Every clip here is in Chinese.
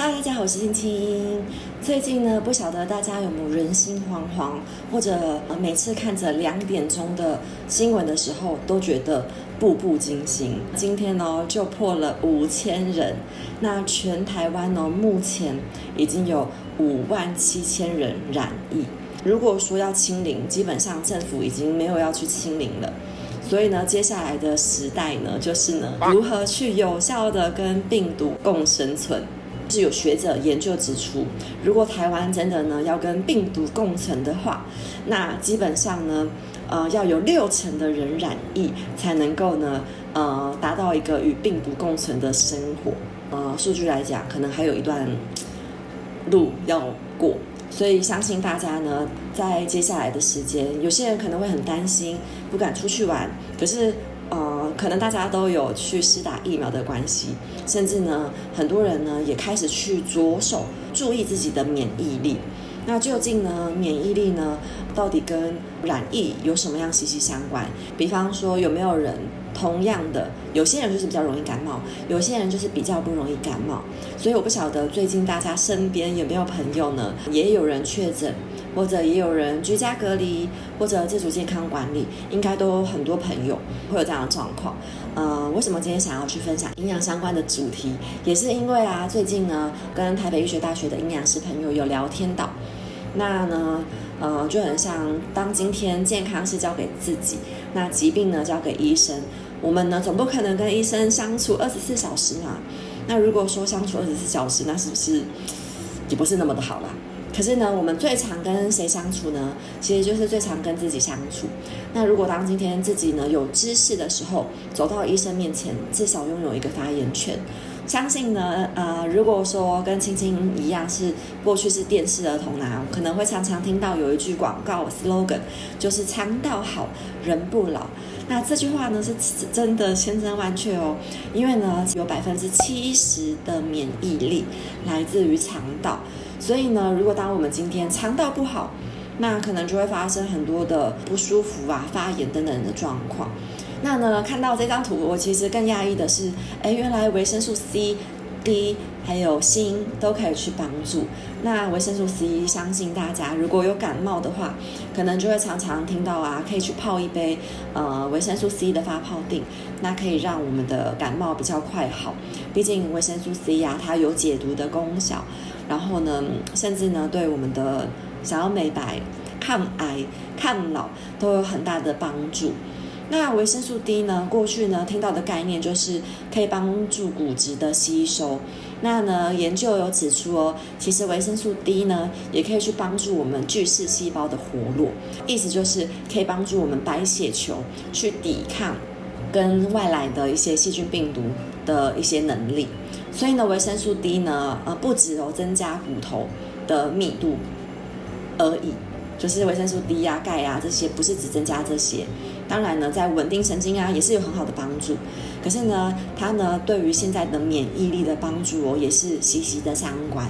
嗨大家好，我是青青。最近呢，不晓得大家有没有人心惶惶，或者每次看着两点钟的新闻的时候，都觉得步步惊心。今天呢，就破了五千人。那全台湾呢，目前已经有五万七千人染疫。如果说要清零，基本上政府已经没有要去清零了。所以呢，接下来的时代呢，就是呢，如何去有效的跟病毒共生存。是有学者研究指出，如果台湾真的呢要跟病毒共存的话，那基本上呢，呃，要有六成的人染疫才能够呢，呃，达到一个与病毒共存的生活。呃，数据来讲，可能还有一段路要过。所以相信大家呢，在接下来的时间，有些人可能会很担心，不敢出去玩。可是，呃，可能大家都有去施打疫苗的关系，甚至呢，很多人呢也开始去着手注意自己的免疫力。那究竟呢，免疫力呢，到底跟染疫有什么样息息相关？比方说，有没有人？同样的，有些人就是比较容易感冒，有些人就是比较不容易感冒。所以我不晓得最近大家身边有没有朋友呢，也有人确诊，或者也有人居家隔离，或者自主健康管理，应该都很多朋友会有这样的状况。呃，为什么今天想要去分享营养相关的主题，也是因为啊，最近呢，跟台北医学大学的营养师朋友有聊天到，那呢。呃，就很像当今天健康是交给自己，那疾病呢交给医生。我们呢总不可能跟医生相处二十四小时嘛。那如果说相处二十四小时，那是不是也不是那么的好啦？可是呢，我们最常跟谁相处呢？其实就是最常跟自己相处。那如果当今天自己呢有知识的时候，走到医生面前，至少拥有一个发言权。相信呢，呃，如果说跟青青一样是过去是电视儿童呢，可能会常常听到有一句广告 slogan，就是肠道好人不老。那这句话呢是真的千真万确哦，因为呢有百分之七十的免疫力来自于肠道，所以呢，如果当我们今天肠道不好，那可能就会发生很多的不舒服啊、发炎等等的状况。那呢，看到这张图，我其实更讶异的是，哎，原来维生素 C、D 还有锌都可以去帮助。那维生素 C，相信大家如果有感冒的话，可能就会常常听到啊，可以去泡一杯呃维生素 C 的发泡锭，那可以让我们的感冒比较快好。毕竟维生素 C 呀，它有解毒的功效，然后呢，甚至呢，对我们的想要美白、抗癌、抗老都有很大的帮助。那维生素 D 呢？过去呢听到的概念就是可以帮助骨质的吸收。那呢研究有指出哦，其实维生素 D 呢也可以去帮助我们巨噬细胞的活络，意思就是可以帮助我们白血球去抵抗跟外来的一些细菌病毒的一些能力。所以呢，维生素 D 呢，呃，不只有增加骨头的密度而已。就是维生素 D 呀、钙呀这些，不是只增加这些。当然呢，在稳定神经啊，也是有很好的帮助。可是呢，它呢对于现在的免疫力的帮助哦，也是息息的相关。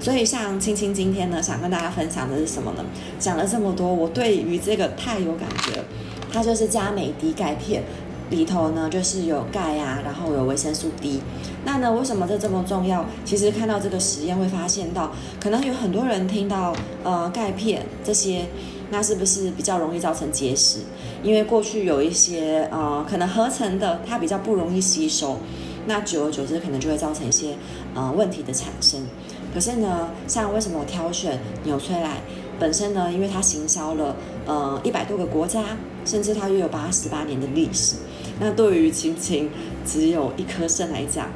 所以像青青今天呢，想跟大家分享的是什么呢？讲了这么多，我对于这个太有感觉了。它就是加美迪钙片。里头呢，就是有钙啊，然后有维生素 D。那呢，为什么这这么重要？其实看到这个实验会发现到，可能有很多人听到呃钙片这些，那是不是比较容易造成结石？因为过去有一些呃可能合成的，它比较不容易吸收，那久而久之可能就会造成一些呃问题的产生。可是呢，像为什么我挑选纽崔莱本身呢？因为它行销了呃一百多个国家，甚至它约有八十八年的历史。那对于青青只有一颗肾来讲，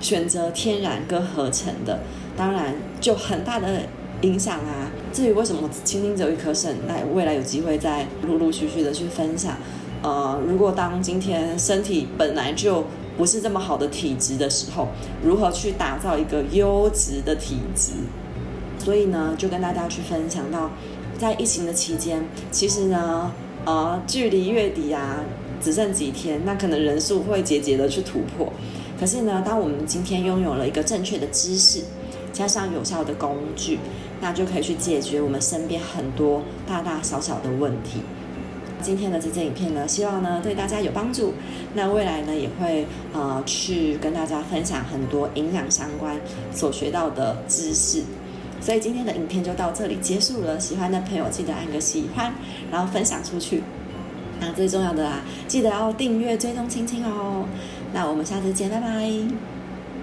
选择天然跟合成的，当然就很大的影响啊。至于为什么轻轻只有一颗肾，那未来有机会再陆陆续续的去分享。呃，如果当今天身体本来就不是这么好的体质的时候，如何去打造一个优质的体质？所以呢，就跟大家去分享到，在疫情的期间，其实呢，呃，距离月底啊。只剩几天，那可能人数会节节的去突破。可是呢，当我们今天拥有了一个正确的知识，加上有效的工具，那就可以去解决我们身边很多大大小小的问题。今天的这支影片呢，希望呢对大家有帮助。那未来呢也会呃去跟大家分享很多营养相关所学到的知识。所以今天的影片就到这里结束了。喜欢的朋友记得按个喜欢，然后分享出去。那最重要的啊，记得要订阅追踪青青哦。那我们下次见，拜拜。